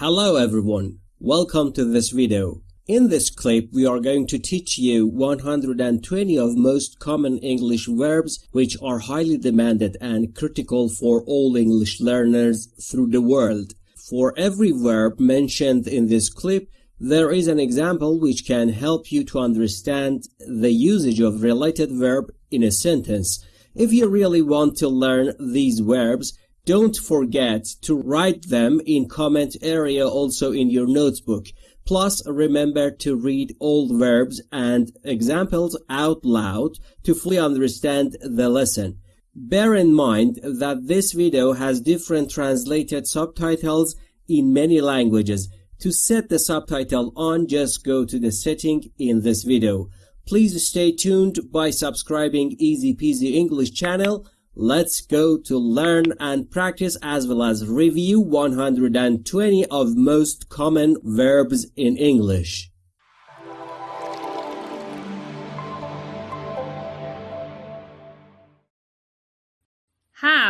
Hello everyone, welcome to this video. In this clip, we are going to teach you 120 of most common English verbs which are highly demanded and critical for all English learners through the world. For every verb mentioned in this clip, there is an example which can help you to understand the usage of related verb in a sentence. If you really want to learn these verbs, don't forget to write them in comment area also in your notebook. Plus, remember to read all verbs and examples out loud to fully understand the lesson. Bear in mind that this video has different translated subtitles in many languages. To set the subtitle on, just go to the setting in this video. Please stay tuned by subscribing Easy Peasy English channel. Let's go to learn and practice as well as review 120 of most common verbs in English.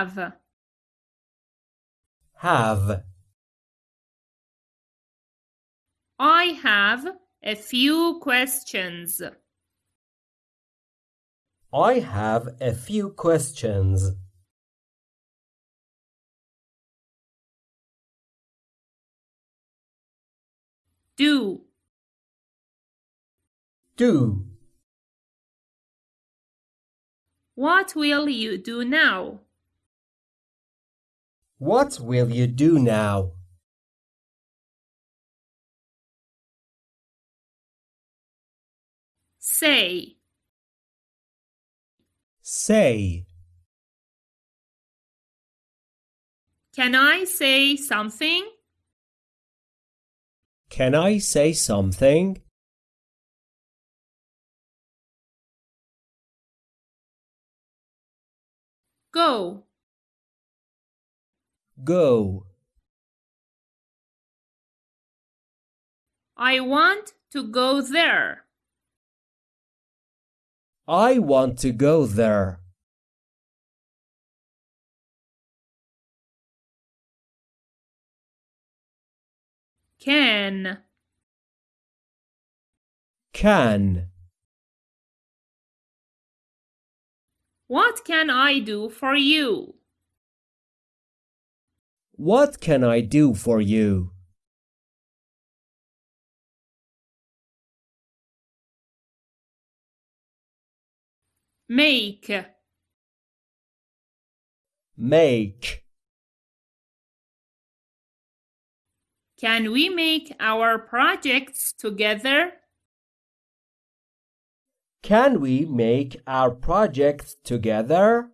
have, Have, I have a few questions. I have a few questions. Do, Do, what will you do now? what will you do now? Say, Say, can I say something? can I say something? Go, Go, I want to go there. I want to go there. Can, Can, what can I do for you? what can I do for you? Make, Make, can we make our projects together? can we make our projects together?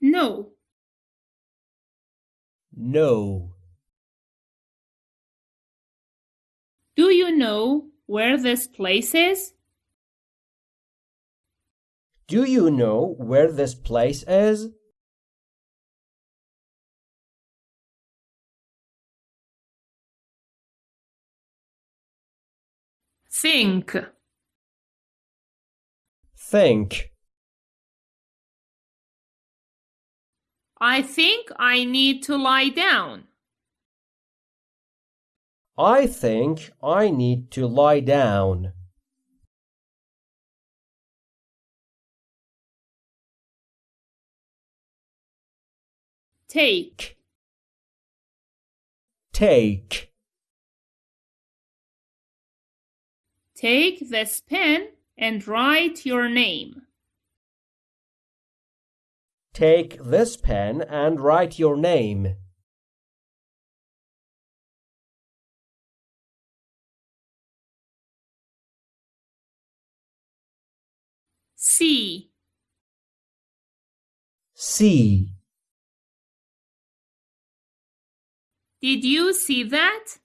Know, Know. Do you know where this place is? Do you know where this place is? Think, Think. I think I need to lie down. I think I need to lie down. Take, Take. take this pen and write your name. Take this pen and write your name. See, See. did you see that?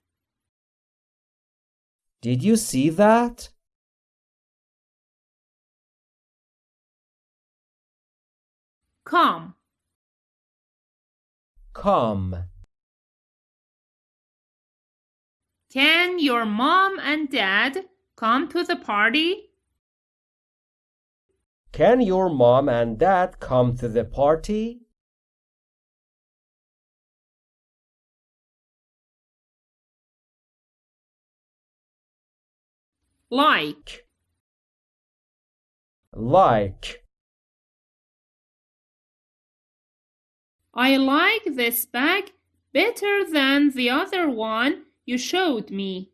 Did you see that? Come, Come. can your mom and dad come to the party? Can your mom and dad come to the party? Like. Like. I like this bag better than the other one you showed me.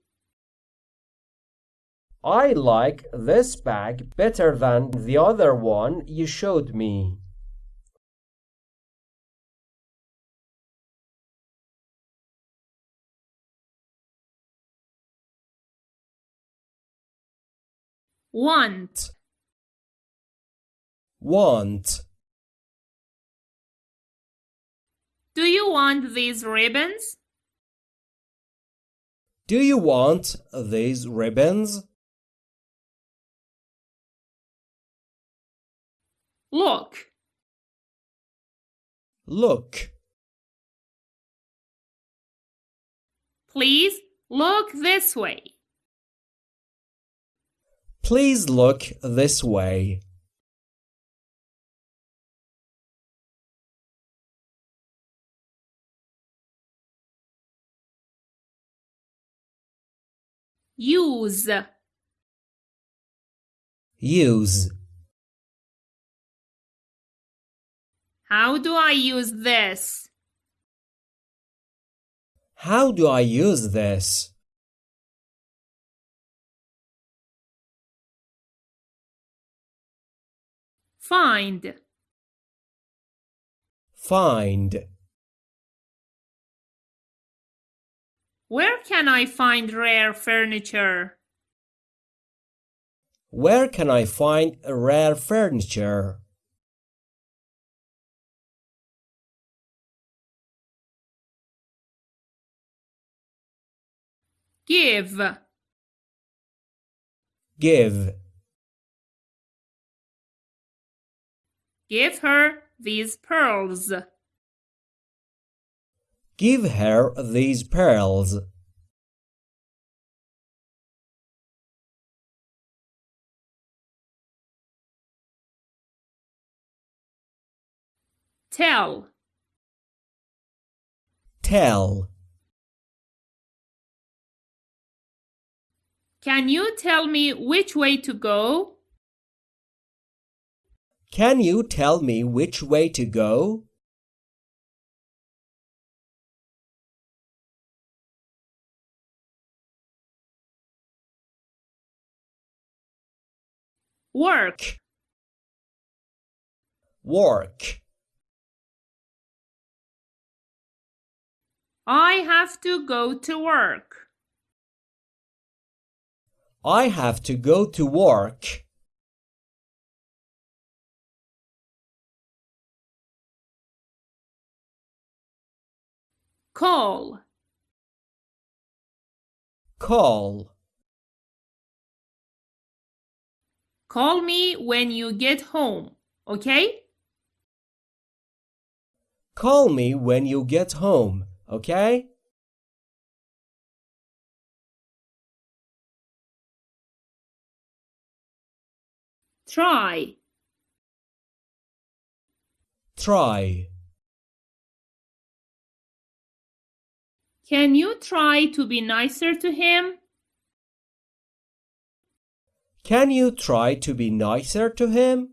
I like this bag better than the other one you showed me. Want. Want. Do you want these ribbons? Do you want these ribbons? Look. Look. Please look this way. Please look this way. Use. Use. How do I use this? How do I use this? Find. Find. Where can I find rare furniture? Where can I find rare furniture? Give. Give. Give her these pearls. Give her these pearls. Tell. Tell. Can you tell me which way to go? Can you tell me which way to go? Work. Work. I have to go to work. I have to go to work. Call. Call. Call me when you get home, okay? Call me when you get home, okay? Try. Try. Can you try to be nicer to him? Can you try to be nicer to him?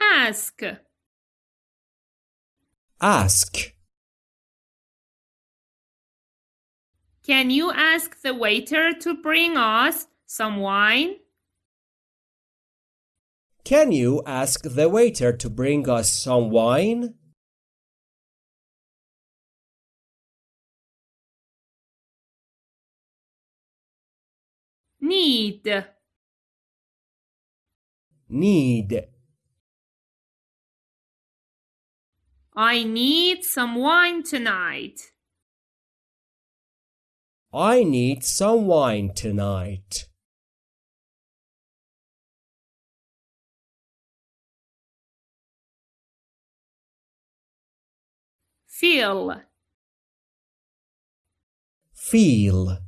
Ask. Ask. Can you ask the waiter to bring us some wine? Can you ask the waiter to bring us some wine? Need. Need. I need some wine tonight. I need some wine tonight. Feel. feel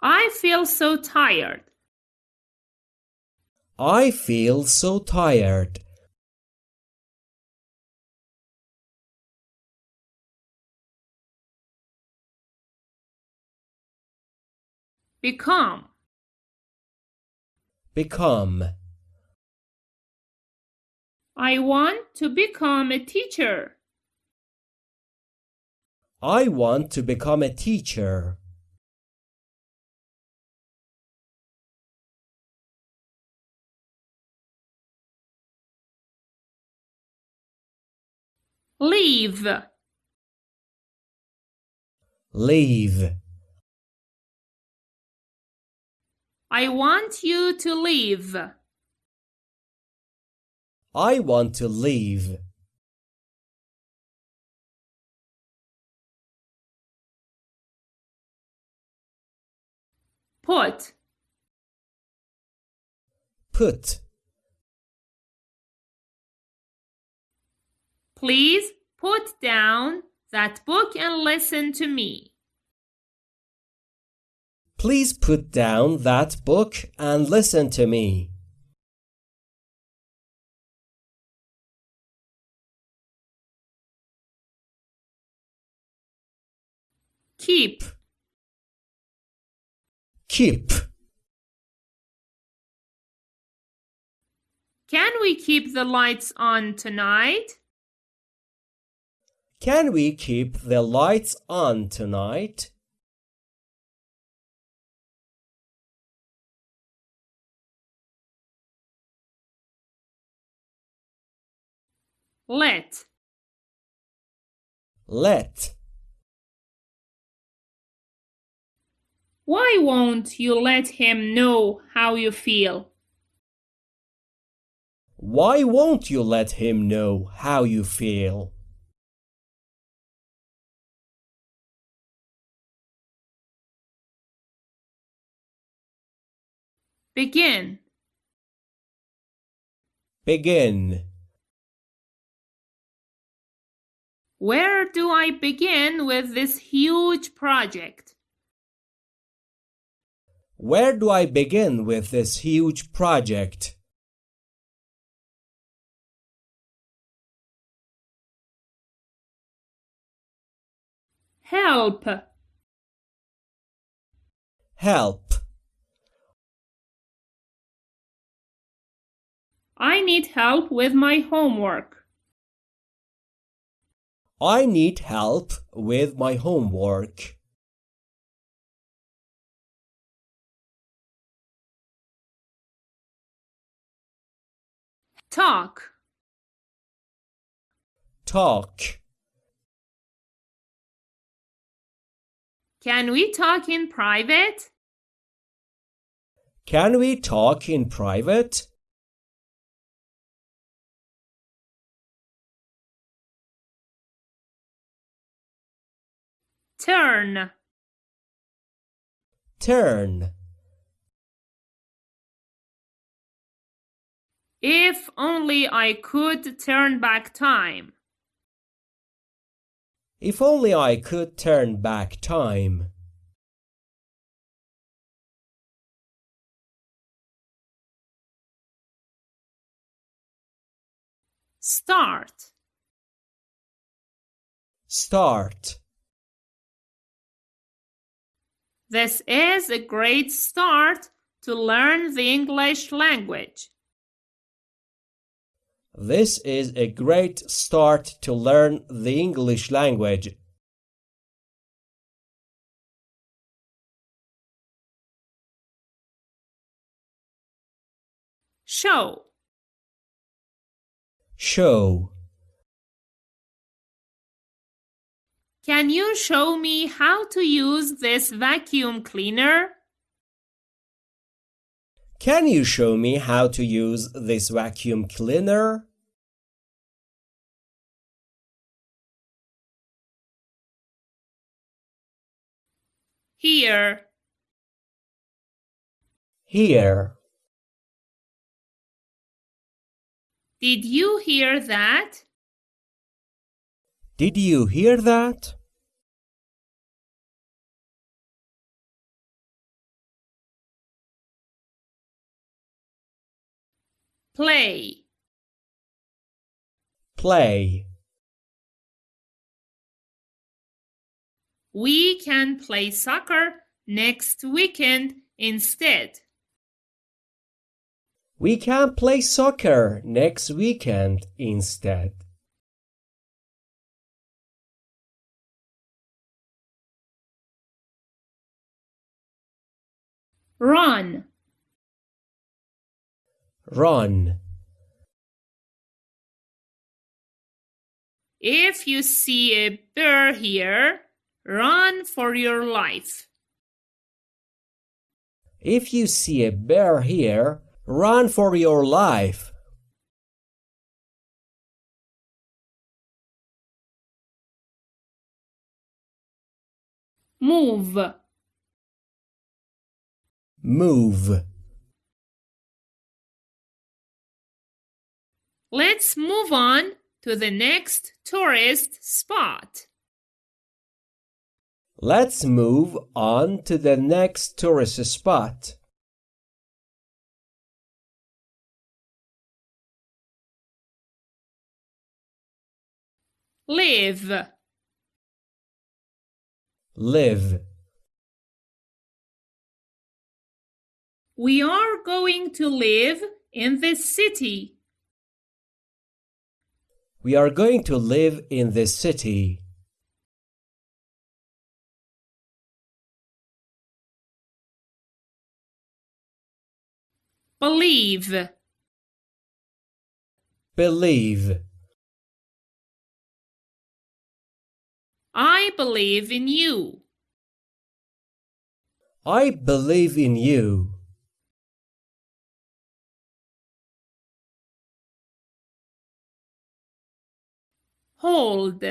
I feel so tired. I feel so tired. Become. Become. I want to become a teacher. I want to become a teacher. Leave. Leave. I want you to leave. I want to leave. Put. Put. Please put down that book and listen to me. Please put down that book and listen to me. Keep. Keep. Can we keep the lights on tonight? Can we keep the lights on tonight? Let. Let. Why won't you let him know how you feel? Why won't you let him know how you feel? Begin. Begin. Where do I begin with this huge project? Where do I begin with this huge project? Help. Help. I need help with my homework. I need help with my homework. Talk. Talk. Can we talk in private? Can we talk in private? Turn. Turn. If only I could turn back time. If only I could turn back time. Start. Start. This is a great start to learn the English language. This is a great start to learn the English language. Show. Show. Can you show me how to use this vacuum cleaner? Can you show me how to use this vacuum cleaner? Hear. Hear. Did you hear that? Did you hear that? Play. Play. We can play soccer next weekend instead. We can play soccer next weekend instead. Run. Run. If you see a bear here, run for your life. If you see a bear here, run for your life. Move. Move. Let's move on to the next tourist spot. Let's move on to the next tourist spot. Live. Live. We are going to live in this city. We are going to live in this city. Believe. Believe. I believe in you. I believe in you. Hold.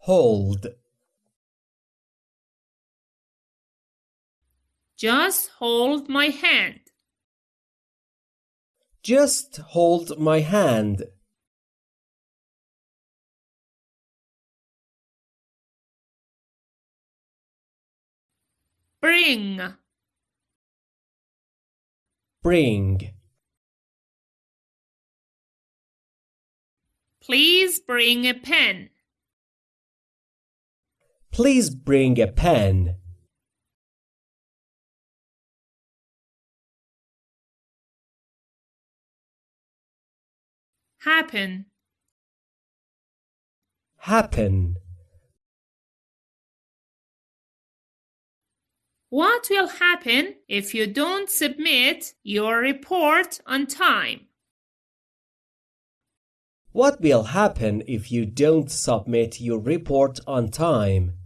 Hold. Just hold my hand. Just hold my hand. Bring. Bring. Please bring a pen. Please bring a pen. Happen. Happen. What will happen if you don't submit your report on time? What will happen if you don't submit your report on time?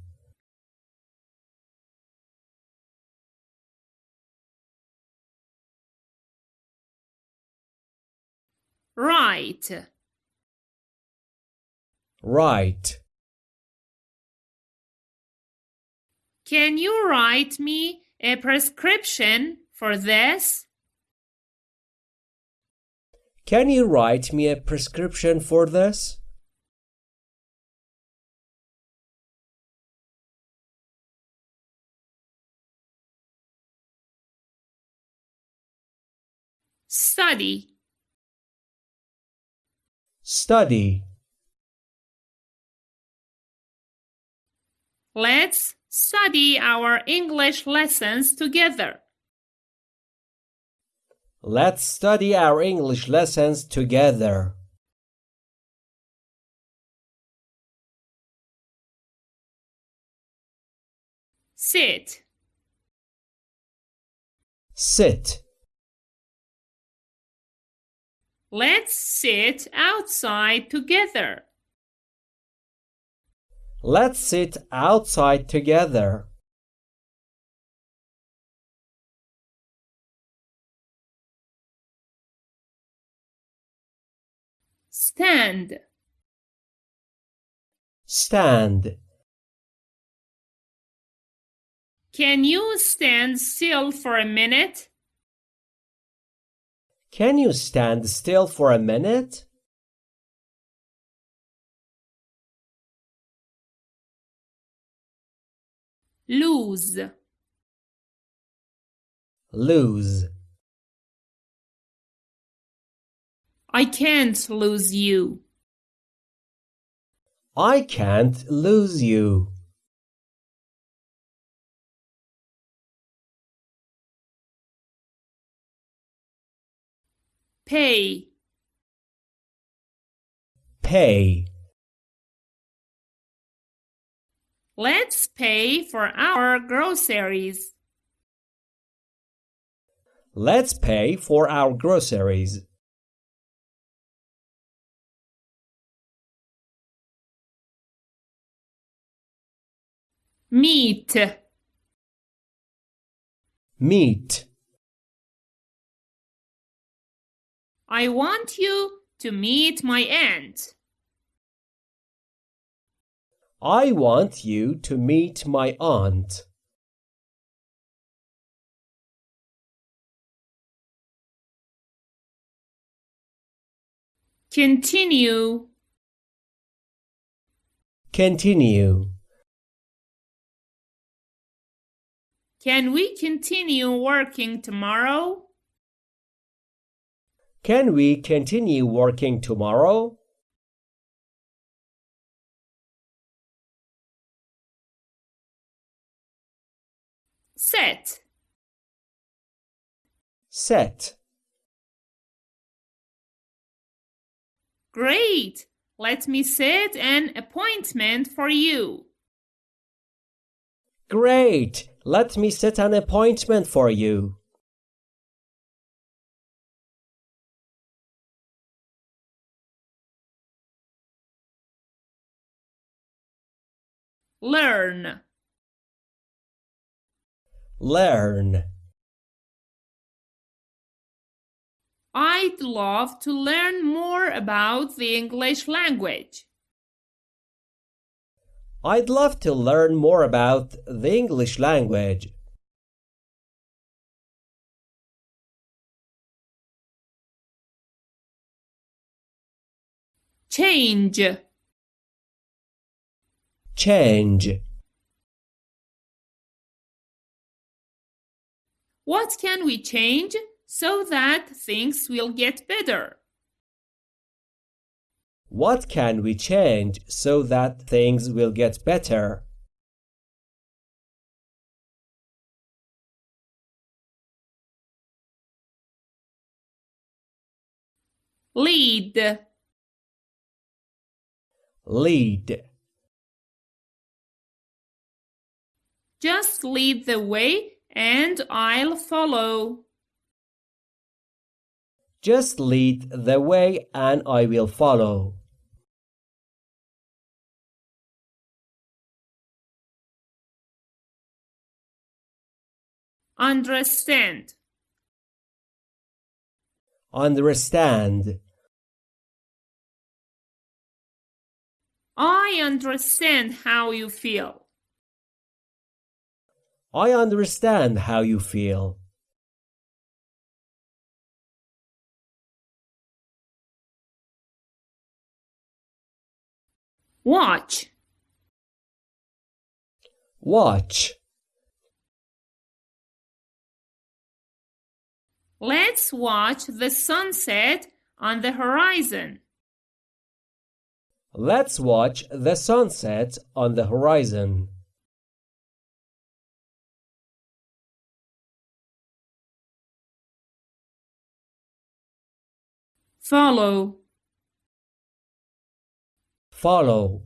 Write. Write. Can you write me a prescription for this? Can you write me a prescription for this? Study. Study. Let's study our English lessons together. Let's study our English lessons together. Sit. Sit. Let's sit outside together. Let's sit outside together. stand stand Can you stand still for a minute? Can you stand still for a minute? Lose. Lose. I can't lose you I can't lose you. pay Pay. let's pay for our groceries Let's pay for our groceries. Meet Meet. I want you to meet my aunt I want you to meet my aunt. continue Continue. Can we continue working tomorrow? Can we continue working tomorrow? Set. Set. Great. Let me set an appointment for you. Great. Let me set an appointment for you. Learn. Learn. I'd love to learn more about the English language. I'd love to learn more about the English language. Change. Change. What can we change so that things will get better? What can we change so that things will get better? Lead. Lead. Just lead the way and I'll follow. Just lead the way and I will follow. Understand. Understand. I understand how you feel. I understand how you feel. Watch. Watch. Let's watch the sunset on the horizon. Let's watch the sunset on the horizon. Follow. Follow.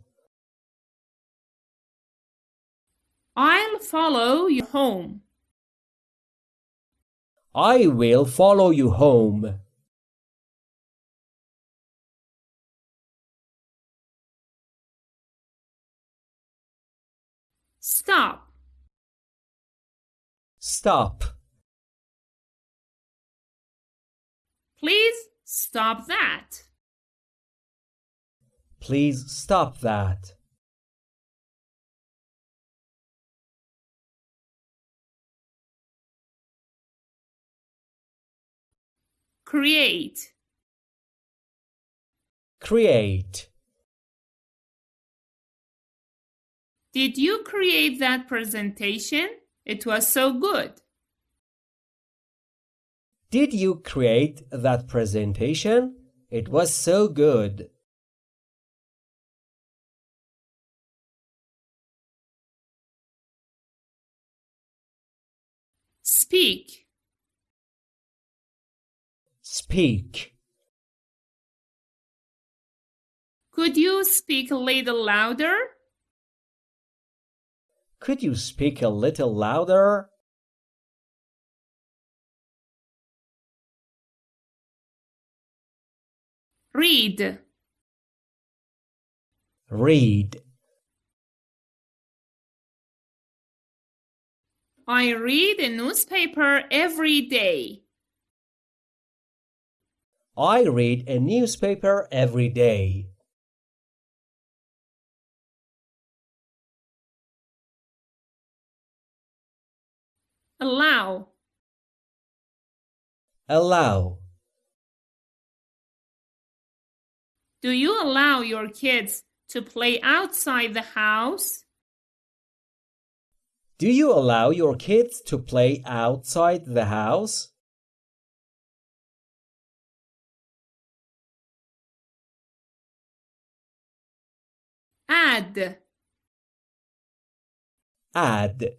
I'll follow you home. I will follow you home. Stop. Stop. Please stop that. Please stop that. Create. Create. Did you create that presentation? It was so good. Did you create that presentation? It was so good. Speak. Speak. Could you speak a little louder? Could you speak a little louder? Read. Read. I read a newspaper every day. I read a newspaper every day. Allow. Allow. Do you allow your kids to play outside the house? Do you allow your kids to play outside the house? Add. Add.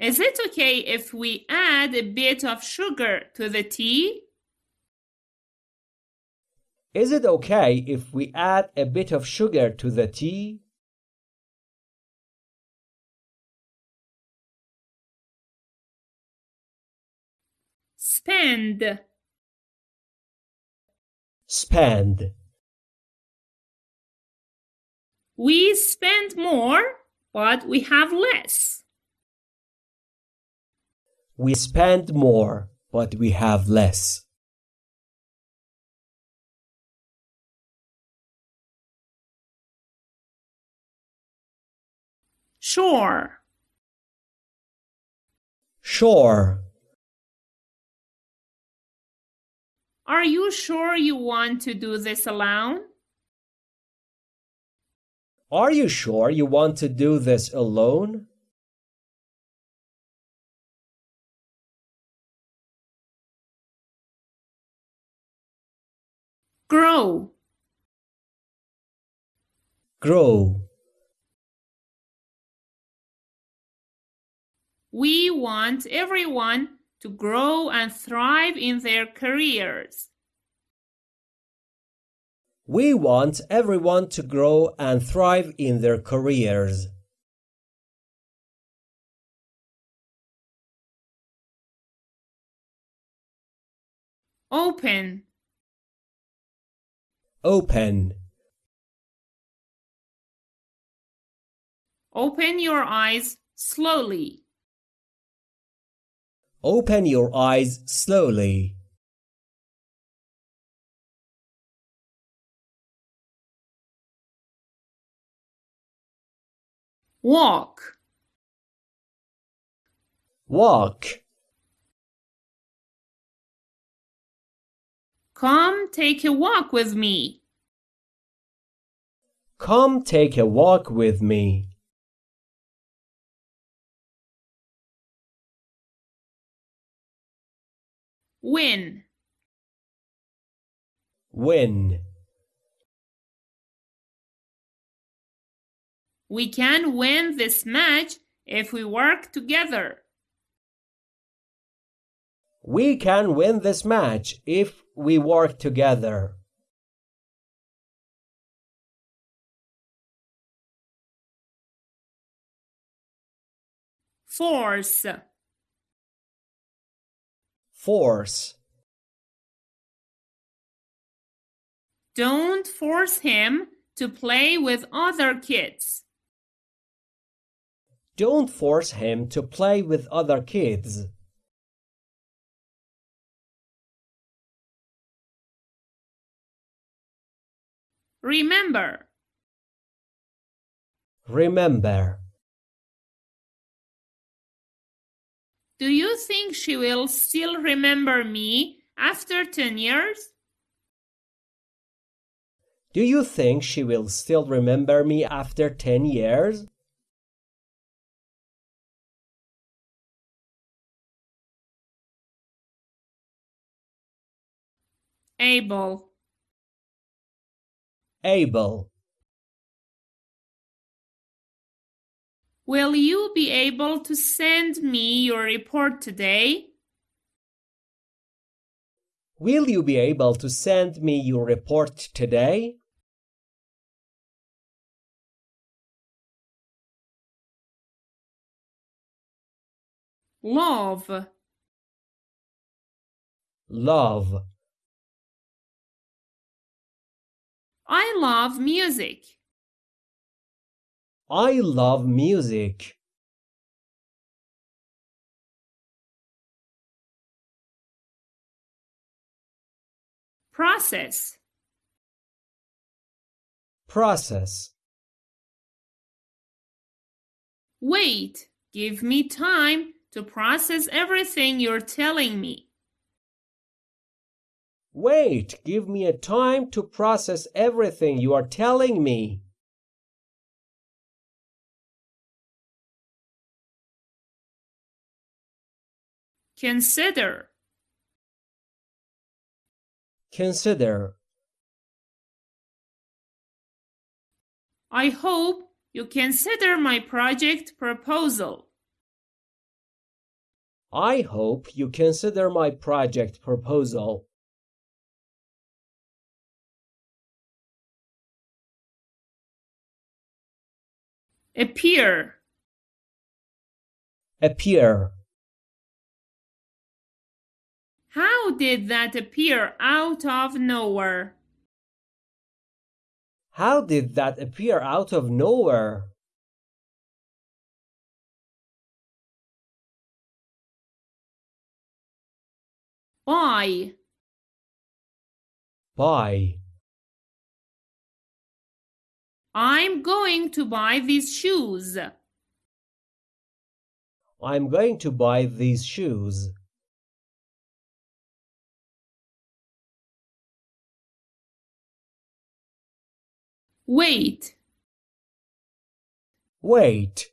Is it okay if we add a bit of sugar to the tea? Is it okay if we add a bit of sugar to the tea? Spend. Spend. We spend more, but we have less. We spend more, but we have less. Sure. Sure. Are you sure you want to do this alone? Are you sure you want to do this alone? Grow. Grow. We want everyone to grow and thrive in their careers. We want everyone to grow and thrive in their careers. Open. Open. Open your eyes slowly. Open your eyes slowly. Walk. Walk. Come take a walk with me. Come take a walk with me. Win. Win. We can win this match if we work together. We can win this match if we work together. Force. Force. Don't force him to play with other kids. Don't force him to play with other kids. Remember. Remember. Do you think she will still remember me after 10 years? Do you think she will still remember me after 10 years? Able, Able. Will you be able to send me your report today? Will you be able to send me your report today? Love, Love. I love music. I love music. Process, Process. wait, give me time to process everything you're telling me. Wait, give me a time to process everything you are telling me. Consider, Consider. I hope you consider my project proposal. I hope you consider my project proposal. Appear, Appear. how did that appear out of nowhere? How did that appear out of nowhere? Why? Buy. I'm going to buy these shoes. I'm going to buy these shoes. Wait, Wait.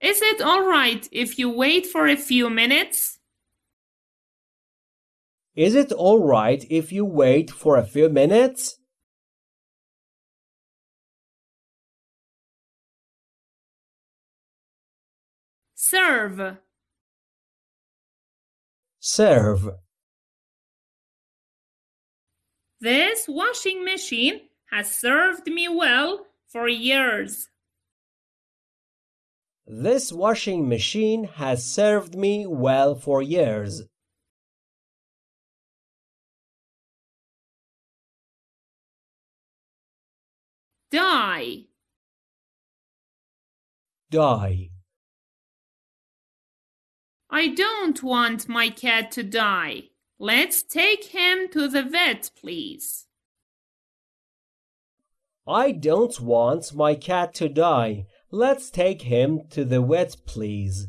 is it all right if you wait for a few minutes? Is it all right if you wait for a few minutes? Serve, Serve. this washing machine has served me well for years. This washing machine has served me well for years. Die, Die. I don't want my cat to die. Let's take him to the vet, please. I don't want my cat to die. Let's take him to the vet, please.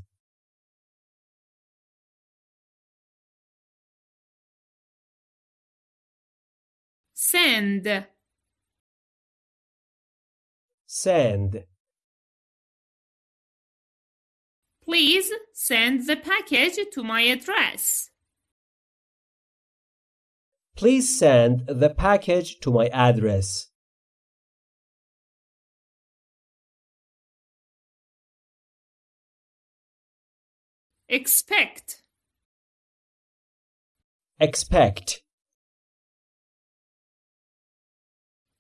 Send, Send. please send the package to my address. Please send the package to my address. Expect, Expect.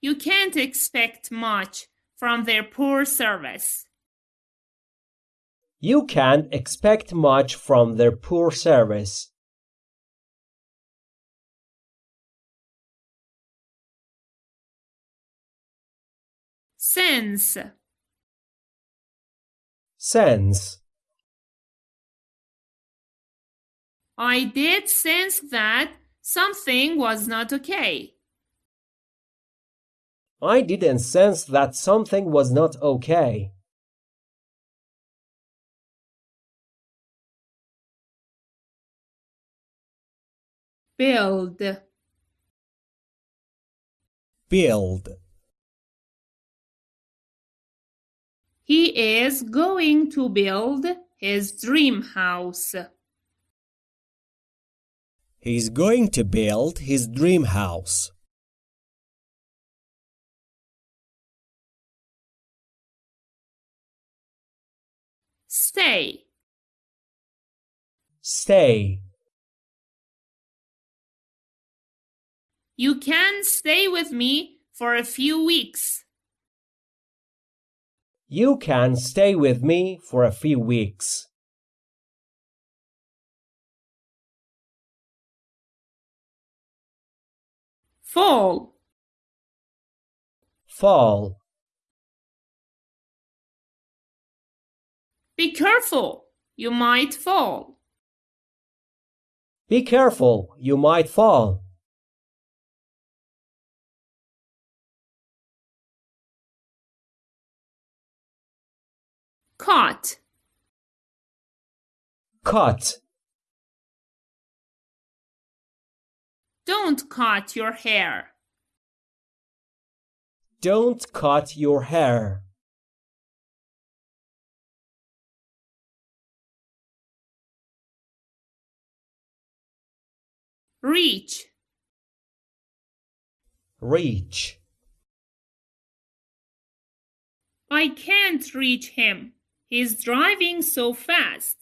you can't expect much from their poor service. You can't expect much from their poor service. Sense, Sense. I did sense that something was not okay. I didn't sense that something was not okay. Build, build He is going to build his dream house. He's going to build his dream house. Stay. Stay. You can stay with me for a few weeks. You can stay with me for a few weeks. Fall. Fall. Be careful. You might fall. Be careful, you might fall. Caught. Cut. Don't cut your hair. Don't cut your hair. Reach. Reach. I can't reach him. He's driving so fast.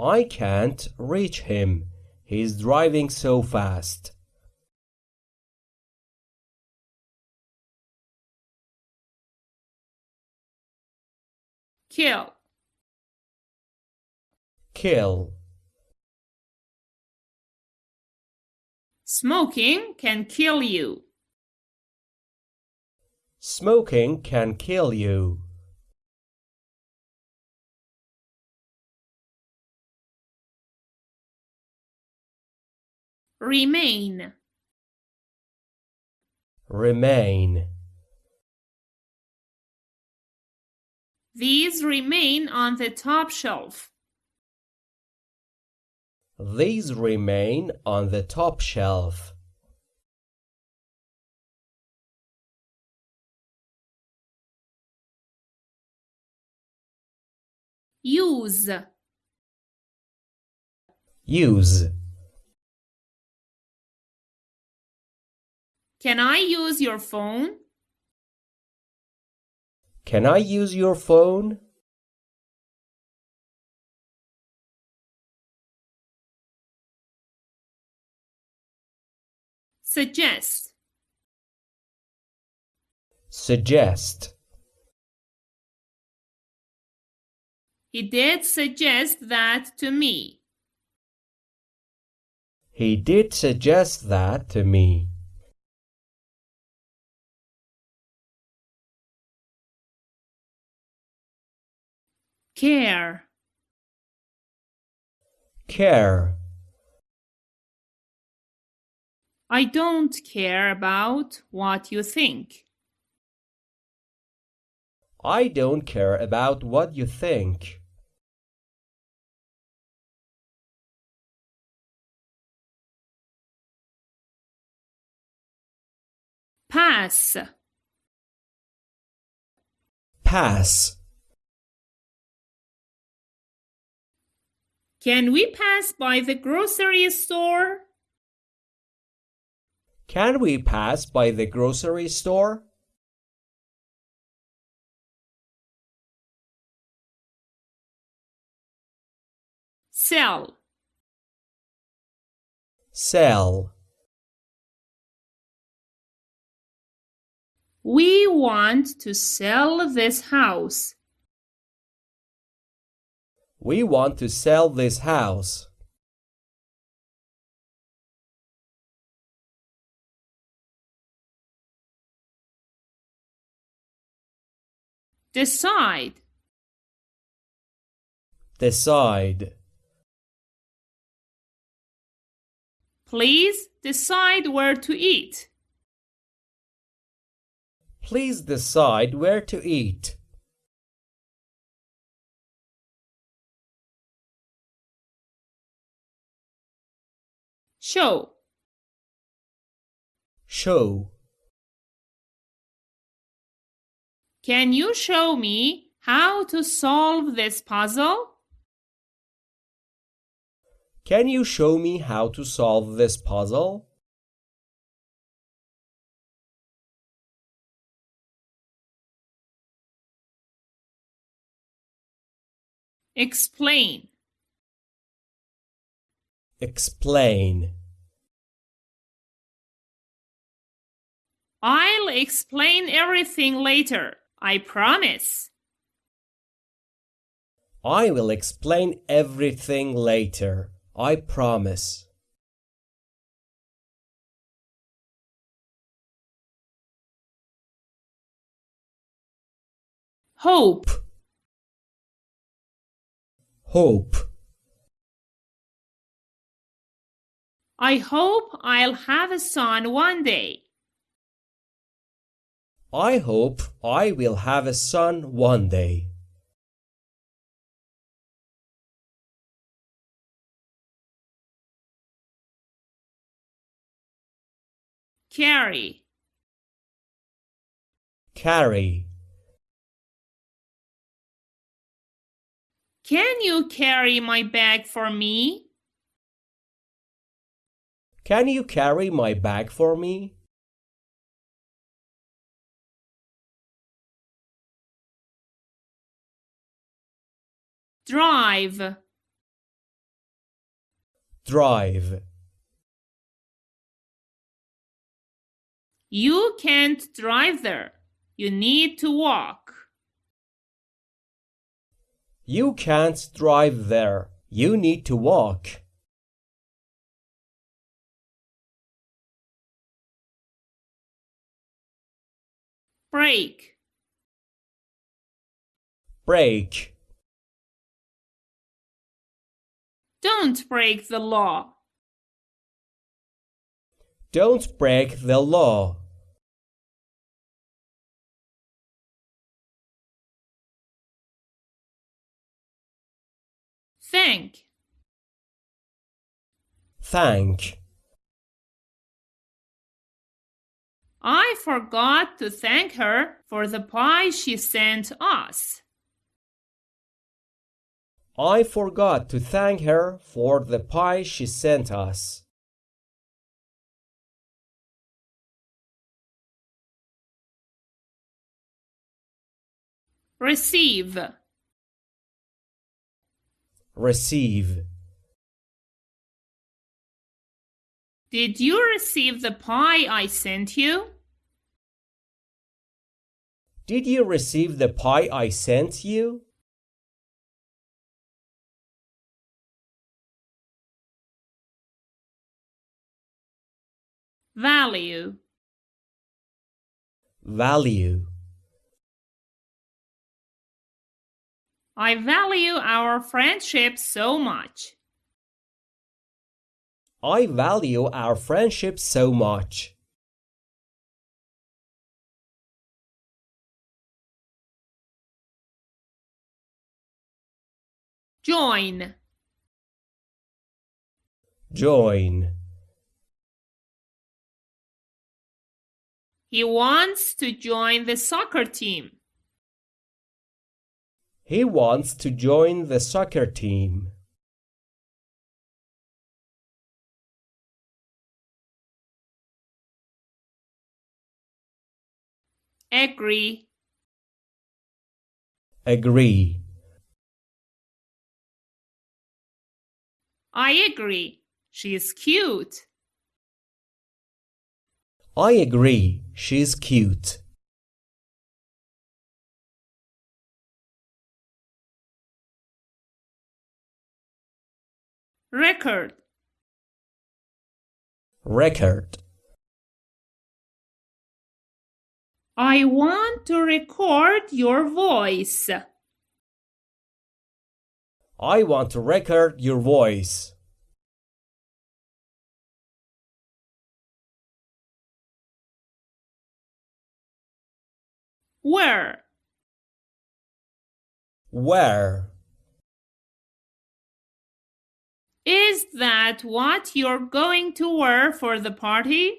I can't reach him. He's driving so fast. Kill. Kill. Smoking can kill you. Smoking can kill you. Remain. Remain. These remain on the top shelf. These remain on the top shelf. Use. Use. Can I use your phone? Can I use your phone? Suggest. Suggest. He did suggest that to me. He did suggest that to me. Care. Care. I don't care about what you think. I don't care about what you think. Pass. Pass. Can we pass by the grocery store? Can we pass by the grocery store? Sell. Sell. We want to sell this house. We want to sell this house. Decide. Decide. Please decide where to eat. Please decide where to eat. Show. show Can you show me how to solve this puzzle? Can you show me how to solve this puzzle? Explain. Explain. I'll explain everything later. I promise. I will explain everything later. I promise. Hope. Hope. I hope I'll have a son one day. I hope I will have a son one day. Carry. Carry. Can you carry my bag for me? Can you carry my bag for me? Drive. Drive. You can't drive there. You need to walk. You can't drive there. You need to walk. Break. Break. Don't break the law. Don't break the law. Thank. Thank. I forgot to thank her for the pie she sent us. I forgot to thank her for the pie she sent us. Receive. Receive. Did you receive the pie I sent you? Did you receive the pie I sent you? Value. Value. I value our friendship so much. I value our friendship so much. Join. Join. He wants to join the soccer team. He wants to join the soccer team. Agree. Agree. I agree. She's cute. I agree. She's cute. Record. Record. I want to record your voice. I want to record your voice. Wear? Wear? Is that what you're going to wear for the party?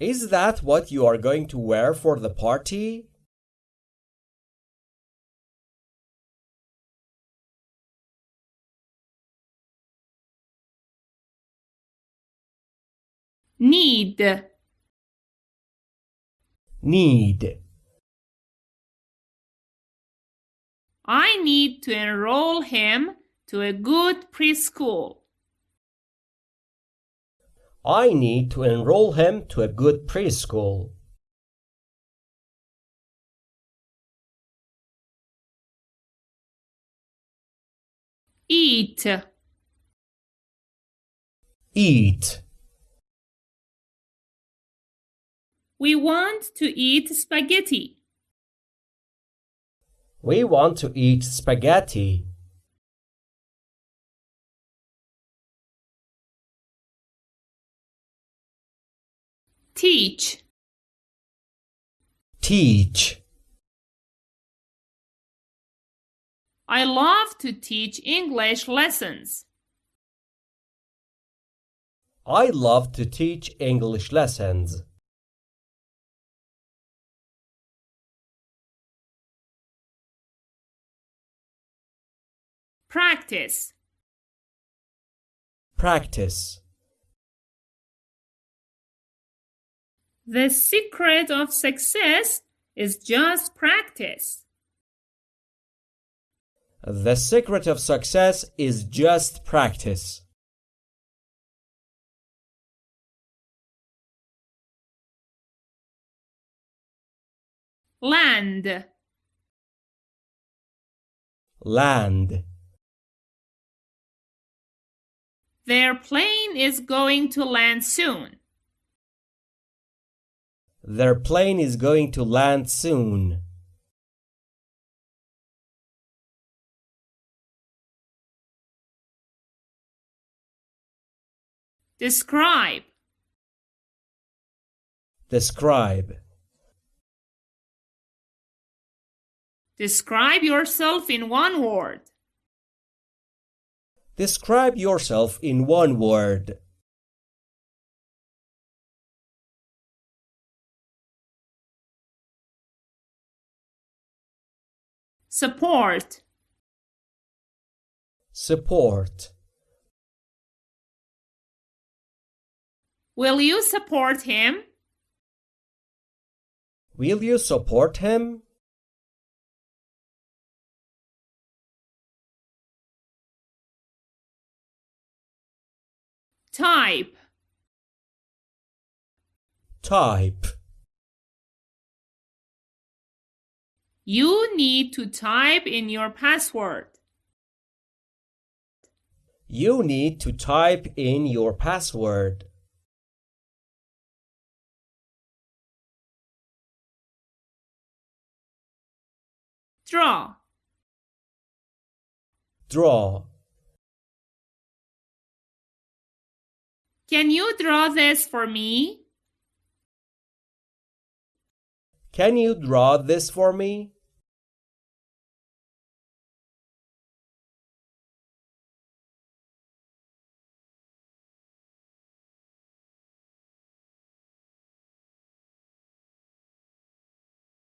Is that what you are going to wear for the party? Need. Need. I need to enroll him to a good preschool. I need to enroll him to a good preschool. Eat. Eat. We want to eat spaghetti. We want to eat spaghetti. Teach. Teach. I love to teach English lessons. I love to teach English lessons. Practice. Practice. The secret of success is just practice. The secret of success is just practice. Land. Land. Their plane is going to land soon. Their plane is going to land soon. Describe. Describe. Describe yourself in one word. Describe yourself in one word. Support. Support. Will you support him? Will you support him? Type. Type. You need to type in your password. You need to type in your password. Draw. Draw. Can you draw this for me? Can you draw this for me?